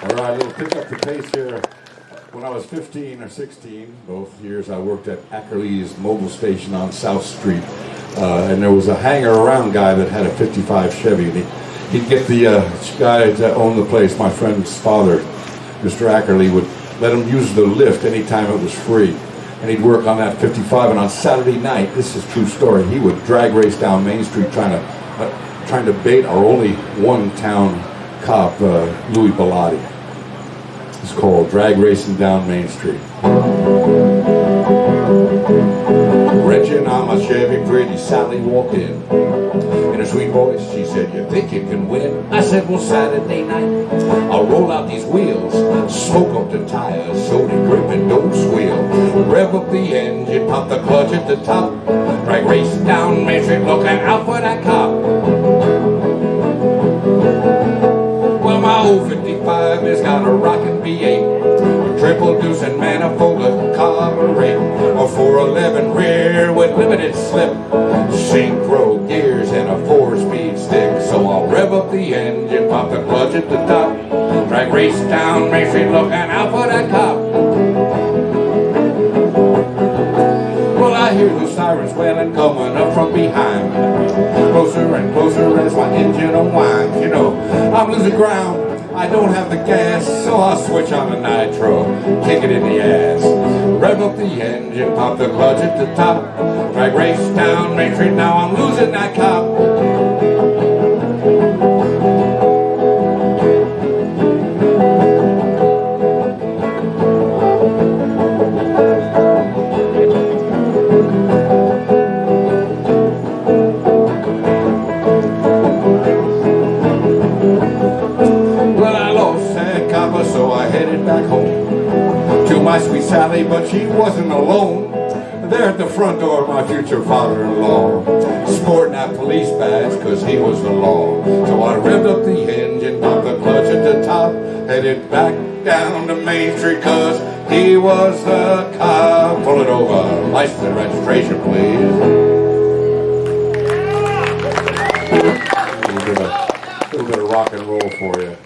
All right, little pick up the pace here. When I was 15 or 16, both years, I worked at Ackerley's Mobil station on South Street. Uh, and there was a hanger around guy that had a 55 Chevy. And he, he'd get the uh, guy that owned the place, my friend's father, Mr. Ackerley, would let him use the lift anytime it was free. And he'd work on that 55. And on Saturday night, this is true story, he would drag race down Main Street trying to, uh, trying to bait our only one town cop, uh, Louis Bellotti. It's called Drag Racing Down Main Street. On my Chevy, pretty Sally walked in. In a sweet voice, she said, you think you can win? I said, well, Saturday night, I'll roll out these wheels, smoke up the tires so they grip and don't squeal. Rev up the engine, pop the clutch at the top, drag O55 has got a rocket V8, a triple deuce and manifold to carburet, a 411 rear with limited slip, synchro gears and a four-speed stick. So I'll rev up the engine, pop the clutch at the top, drag race down, make sure looking out for that cop. Well, I hear the sirens wailing coming up from behind, closer and closer as my engine unwinds. You know, I'm losing ground. I don't have the gas, so I'll switch on the nitro, kick it in the ass. Rev up the engine, pop the clutch at the top. Drag race down Main Street, now I'm losing that cop. Copper, so I headed back home to my sweet Sally, but she wasn't alone. There at the front door, my future father-in-law, sporting that police badge, cause he was the law. So I revved up the engine, popped the clutch at the top, headed back down to Main Street, cause he was the cop. Pull it over, license and registration, please. A little bit of rock and roll for you.